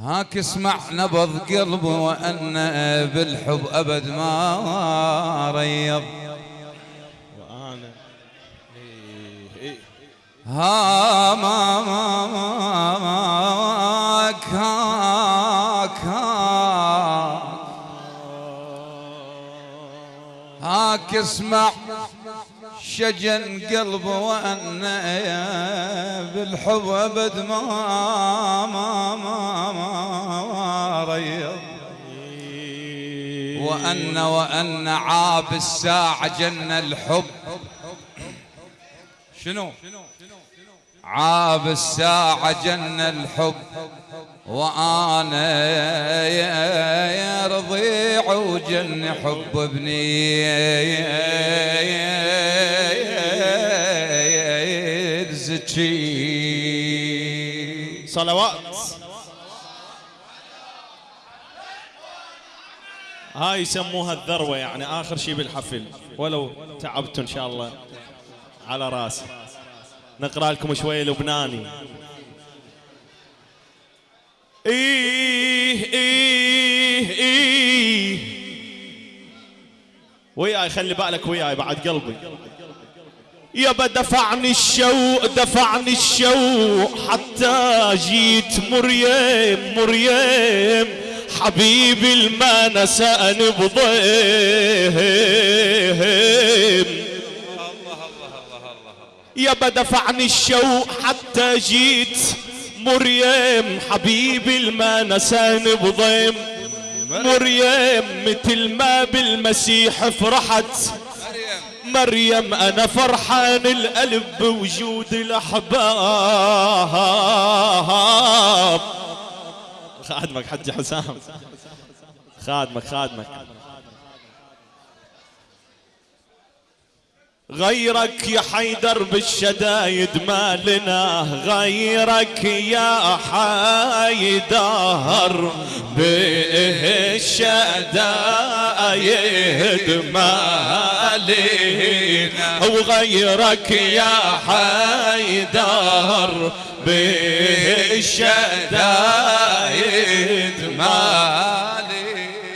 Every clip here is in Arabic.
هاك اسمع نبض قلبي وأن بالحب أبد ما ريض. وأنا إيه ها ما ما ما ماك هاك هاك. هاك اسمع. شجن قلبي وأن بالحب أبد ما ما ما ما ريض. وأن وأن عاب الساعة جن الحب. شنو؟ عاب الساعة جن الحب. وأنا يا رضيع وجن حب ابني. زكي صلوات. هاي يسموها الذروة يعني آخر شيء بالحفل. ولو تعبت إن شاء الله على راسي نقرأ لكم شوية لبناني. إيه إيه إيه. وياي خلي بالك وياي بعد قلبي. يابا دفعني الشوق دفعني الشوق حتى جيت مريم مريم. حبيبي الما نسأني بضيم. يابا دفعني الشوق حتى جيت مريم. حبيبي الما نسأني بضيم. مريم مثل ما بالمسيح فرحت. مريم أنا فرحان القلب بوجود الأحباب. خادمك حجي حسام. خادمك خادمك. غيرك يا حيدر بالشدايد ما لنا غيرك يا حيدر بالشدايد ما لنا. وغيرك يا حيدر بالشدايد ما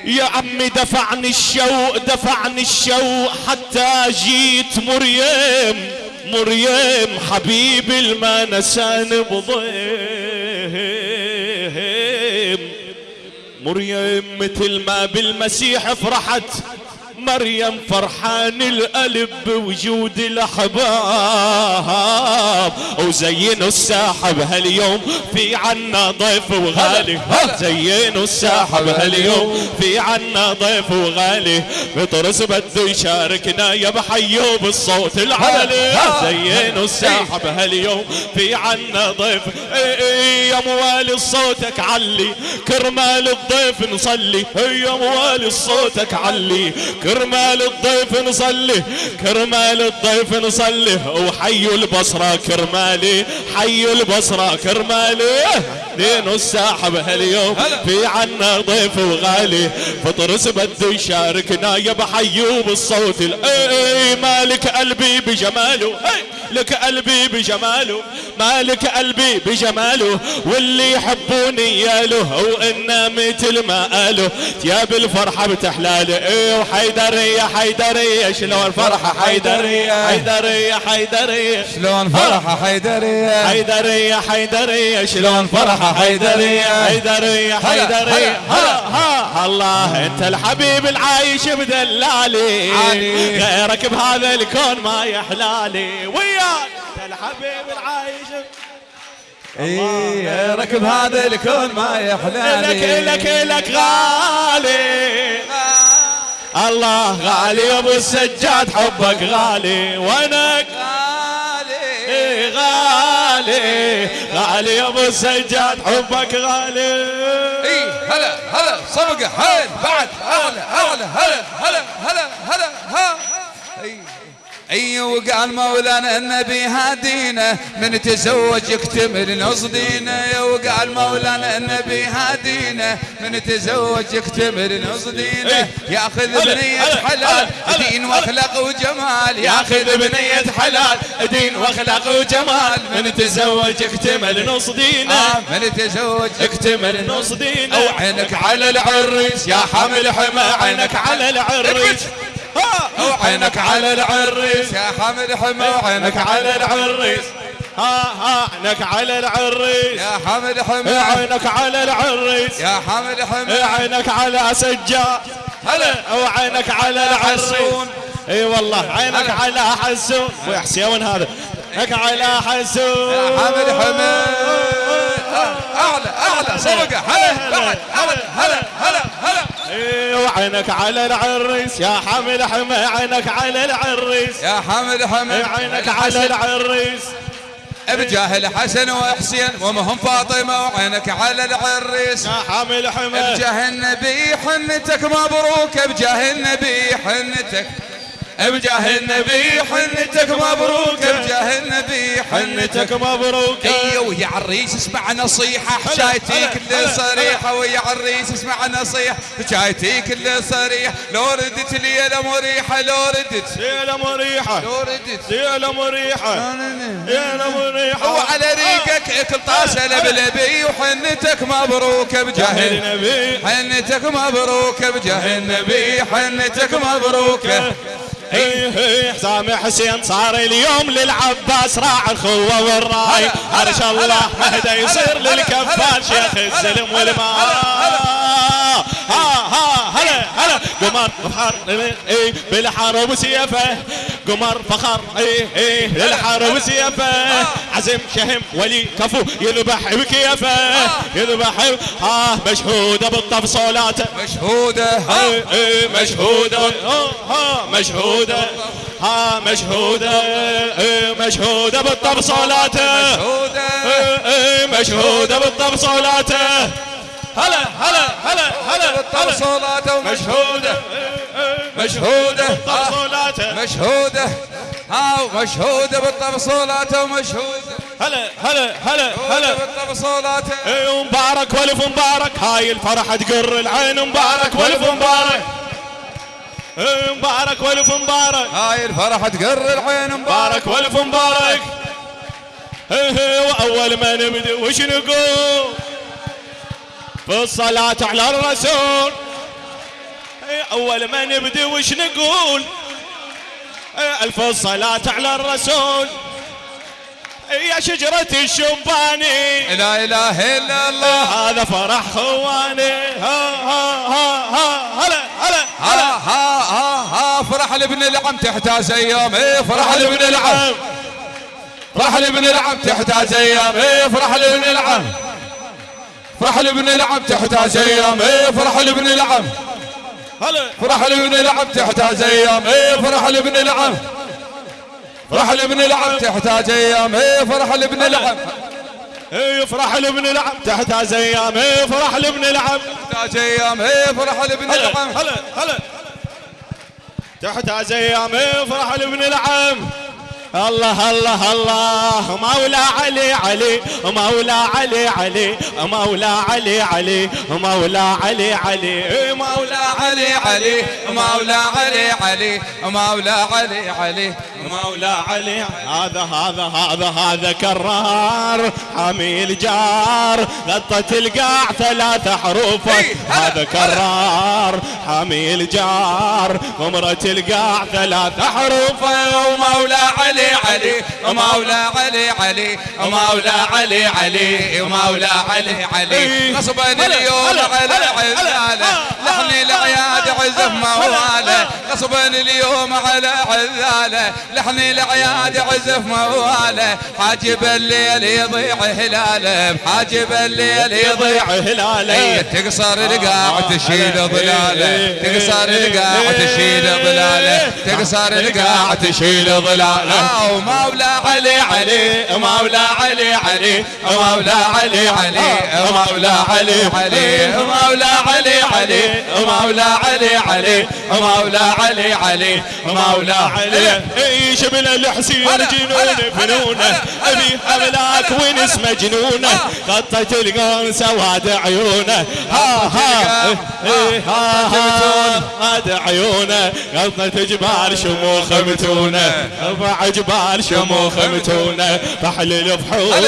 يا عمي دفعني الشوق دفعني الشوق حتى جيت مريم مريم حبيبي الما نساني بضيم. مريم مثل ما بالمسيح فرحت مريم فرحان القلب بوجود الأحباب. وزينوا الساحب هاليوم في عنا ضيف وغالي. زينوا الساحب هاليوم في عنا ضيف وغالي. بطرس بده يشاركنا يا بحيو بالصوت العالي. زينوا الساحب هاليوم في عنا ضيف. إيه إيه يا موالي صوتك علي. كرمال الضيف نصلي. يا موالي صوتك علي. كرمال الضيف نصلي كرمال الضيف نصلي. وحي البصرة كرمالي حي البصرة كرمالي. دين الساحب هاليوم في عنا ضيف وغالي فطرس بده يشاركنا يا بحيو بالصوت. ال- اي مالك قلبي بجماله. لك قلبي بجماله مالك قلبي بجماله واللي يحبوني ياله وإنا مثل ما قالوا يا بالفرحة بتحلالي إيه وحيدرية حيدرية شلون فرحة حيدرية حيدرية حيدرية. شلون فرحة حيدرية. حيدرية حيدرية شلون فرحة حيدرية. حيدرية حيدرية. هلا، ها ها. الله أنت الحبيب العايش بدلالي. غيرك بهذا الكون ما يحلالي. وياك الحبيب العايش. إيه ركب هذا الكون ما لك يحلالي لك لك غالي. الله غالي يا أبو السجاد حبك غالي. وينك؟ غالي. إيه غالي. غالي يا أبو السجاد حبك غالي. اي هلا هلا صبقة حيل بعد اعلى هلا هلا هلا هلا ها اي اي وقال مولانا النبي هادينا من تزوج يكتمل نص دينه. وقال مولانا النبي هادينا من تزوج يكتمل نص دينه. ياخذ بنية حلال دين واخلاق وجمال. ياخذ بنية حلال دين واخلاق وجمال. من تزوج اكتمل نص دينه. آه، من تزوج اكتمل نص دينه. أو عينك على العريس يا حمل حما عينك على العريس. وعينك على العريس. يا حمد حمى وعينك على العريس. ها ها عينك على العريس. يا حمد حمى عينك على العريس. يا حمد حمى عينك على سجاد هلا. وعينك على العريس. إي والله عينك على حسون. ويا حسين هذا. عينك على حسون. يا حمد حمى أعلى أعلى هلا هلا هلا هلا. هلا. وعينك على العريس يا حمل حمى عينك على العريس. يا حمل حمى. عينك على العريس. بجاه الحسن وحسين ومهم فاطمة وعينك على العريس. يا حامل حمى. بجاه النبي حنتك مبروك. بجاه النبي حنتك. بجاه النبي حنتك مبروك. بجاه النبي حنتك مبروك. أيوه ويا عريس اسمع نصيحة. حكايتي كل صريحة ويا عريس اسمع نصيحة. حكايتي كل صريحة لو ردت ليلة مريحة لو ردت. ليلة مريحة. لو ردت. ليلة مريحة. ليلة مريحة. وعلى ريقك كل طاسة لبلبي وحنتك مبروك. بجاه النبي حنتك مبروك. بجاه النبي حنتك مبروك. حسام حسين صار اليوم للعباس راع الخوة والراي. عرش الله مهدى يصير للكفان شيخ السلم والماء ها ها هلا هلا قمر فخر اي بالحرب سيفه قمر فخر اي اي للحرب سيفه عزم شهم ولي كفو يذبح بكيفه يذبح ها مشهودة. بالتفصيلات مشهودة. اي اي مشهودة ها مشهوده ها مشهودة اي مشهوده بالتفصيلات مشهودة اي مشهوده هلا هلا هلا هلا بالتوصيلات مشهودة مشهودة. مشهودة. ها مشهودة بالتوصيلات ومشهودة. هلا هلا هلا هلا. بالتوصيلات. اي مبارك والف مبارك. هاي الفرحة تقر العين. مبارك والف مبارك. مبارك. والف مبارك. هاي الفرحة تقر العين. مبارك والف مبارك. وأول ما نبدأ وش نقول؟ في الصلاة على الرسول. أول ما نبدي وش نقول؟ ألف الصلاة على الرسول. يا شجرة الشباني. لا إله إلا الله. هذا فرح خواني. ها ها ها ها هلا هلا هلا. ها ها ها فرح لابن العم. تحتاج أيام. إيه فرح لابن العم. فرح لابن العم. تحتاج أيام. إيه فرح لابن العم. فرح لابن العم تحتاج أيام إيه فرح لابن العم فرح لابن العم تحتاج أيام إيه فرح لابن العم فرح لابن العم تحتاج أيام إيه فرح لابن العم إيه فرح لابن العم تحتاج أيام إيه فرح لابن العم تحتاج أيام إيه فرح لابن العم هلا هلا تحتاج أيام إيه فرح لابن العم الله الله الله. مولا علي علي. مولا علي علي. مولا علي علي. مولا علي علي. مولا علي علي. مولا علي علي. مولا علي علي. مولا علي. هذا هذا هذا هذا كرار. حامي الجار غطت القاع ثلاث حروف. هذا كرار. حامي الجار غمرة القاع ثلاث حروف. ومولا علي علي ومولا علي علي ومولا علي علي ومولا علي علي. غصبا اليوم على عزاله لحن العياد عزف مواله غصبا اليوم على عزاله لحن العياد عزف مواله حاجب الليل يضيع هلاله. حاجب الليل يضيع هلاله. تقصر القاع تشيل ظلاله. تقصر القاع تشيل ظلاله. تقصر القاع تشيل ظلاله. ومولا علي علي مولا علي علي مولا علي علي مولا علي علي مولا علي علي مولا علي علي مولا علي علي مولا علي تعيش بلا الحسين جنون فنونه أبي حملاك ونس مجنونه غطت القون سواد عيونه. ها ها إيه، ها ها هاد عيونه. غطت جبال شموخ متونه. ارفع جبال شموخ متونة فحل الفحول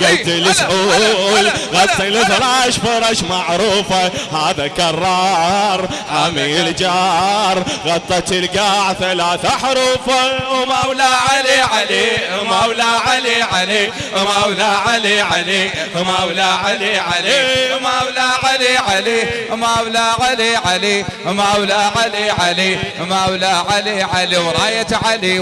قد السحول غطي الفراش فرش معروفة. هذا كرار حامي الجار غطت القاع ثلاث حروفه ومولى علي علي ومولى علي علي ومولى علي علي ومولى علي علي ومولى علي علي ومولى علي علي ومولى علي علي ومولى علي علي وراية علي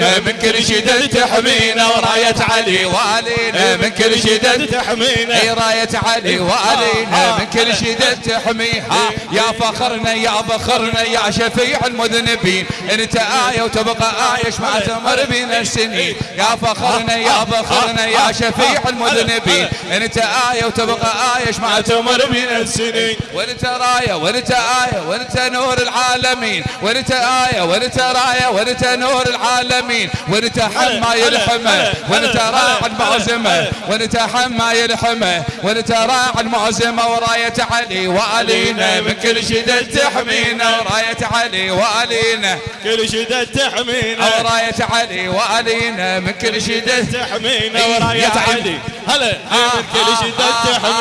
والينا من كل شدة تحمينا وراية علي والينا من كل شدة تحمينا. أي راية علي والينا من كل شدة تحميها يا فخرنا يا فخرنا يا شفيع المذنبين. أنت آية وتبقى آية ما تمر بنا السنين؟ يا فخرنا يا فخرنا يا شفيع المذنبين. أنت آية وتبقى آية ما تمر بنا السنين؟ وانت راية وانت آية وانت نور العالمين. وانت آية وانت راية وانت نور العالمين. اليمين ونتحم ما يلحمه. ونتراع المعزمه ونتحم ما يلحمه. ونتراع المعزمه وراية علي والينا من كل شدد تحمينا. وراية علي والينا كل شدد تحمينا. وراية علي والينا من كل شدد تحمينا. إيه، وراية علي. هلا آه، من كل شدد تحمينا.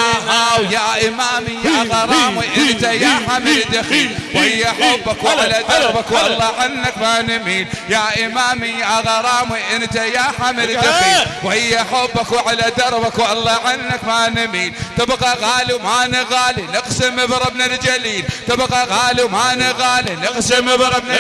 ويا امامي يا غرامي إنت يا حميد دخيل ويا حبك ولا دربك والله عنك ما نميل. يا امامي يا غرام أنت يا حمل دخيل وهي حبك وعلى دربك والله عنك ما نميل. تبقى غالي وما نغالي نقسم بربنا الجليل. تبقى غالي وما نغالي نقسم بربنا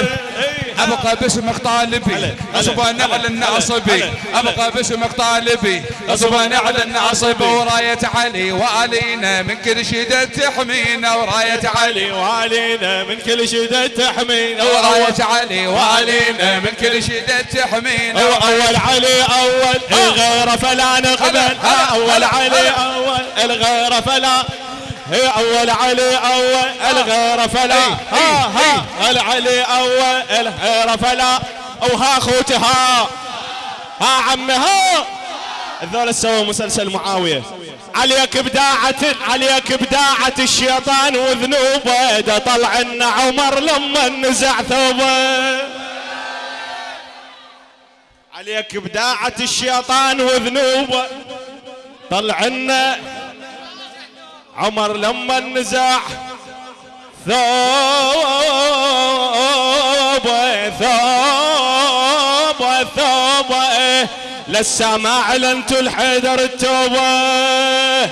ابقى باسمك طالبي غصبا على الناصبي ابقى باسمك طالبي غصبا على الناصبي وراية علي والينا من كل شدة تحمينا وراية علي وعلينا من كل شدة تحمينا. وراية علي والينا من كل شدة تحمينا. أول علي أول. الغير فلا نقبل. أول علي أول. الغير فلا هي أول علي أول الغير فلا. ها ها العلي أول الغير فلا؟ وها اخوتي ها ها عمي ها. الذول سووا مسلسل معاوية. عليك بداعة عليك بداعة الشيطان وذنوبه ده طلع لنا عمر لما نزع ثوبه. عليك بداعة الشيطان وذنوبه طلع لنا عمر لما نزع ثوبه ثوبه ثوبه لسه ما اعلنتوا الحيدر التوبة.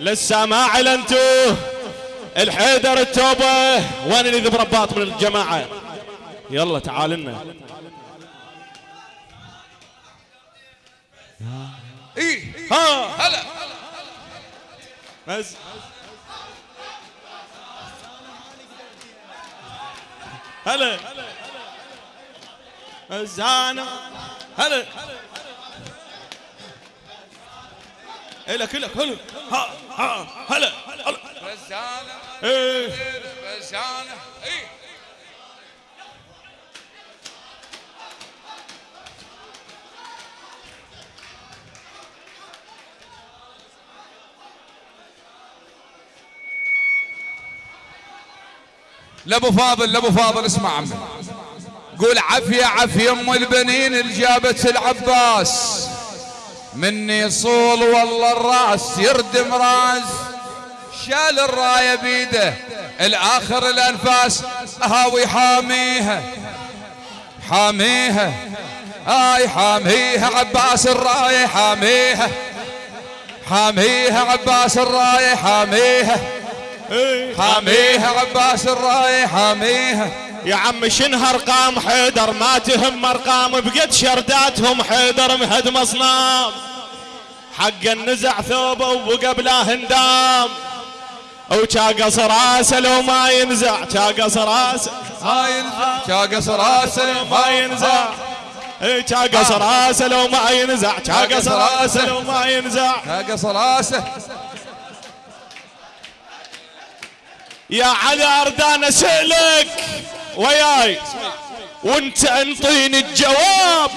لسه ما اعلنتوا الحيدر التوبة. وين اللي ذب رباط من الجماعة؟ يلا تعال لنا إيه ها هلا بس. هلا. الزانة هلا. إلك إلك هلا. ها ها هلا. هلا رزانة إيه. رزانة لابو فاضل لابو فاضل اسمع عمي. قول عافية عافية أم البنين اللي جابت العباس. مني يصول والله الراس يردم راس شال الراية بيده الآخر الأنفاس. هاوي حاميها حاميها. هاي حاميها عباس الراية حاميها. حاميها عباس الراية حاميها. حاميها عباس الراية حاميها يا عم شنها ارقام حيدر؟ ما تهم ارقام بقد شرداتهم حيدر مهد مصنام. حق النزع ثوبه وقبله هندام. وشاقص راسه لو ما ينزع شاقص راسه هاي ينزع شاقص راسه ما ينزع. شاقص راسه لو ما ينزع شاقص راسه لو ما ينزع. شاقص راسه يا علي أردان اسالك وياي. وانت انطيني الجواب.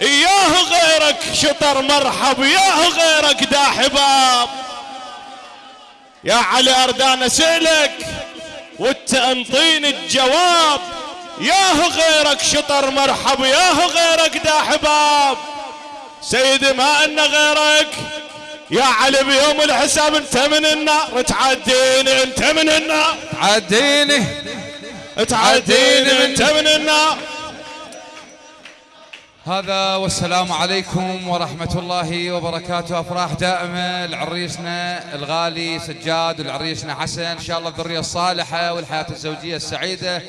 إياه غيرك شطر مرحب ياه غيرك دا حباب يا علي أردان اسالك وانت انطيني الجواب. ياه غيرك شطر مرحب ياه غيرك دا حباب سيدي ما أن غيرك. يا علي بيوم الحساب انت من النار تعديني انت من النار تعديني تعديني انت من النار هذا والسلام عليكم ورحمة الله وبركاته. أفراح دائمة لعريسنا الغالي سجاد ولعريسنا حسن. إن شاء الله الذرية الصالحة والحياة الزوجية السعيدة.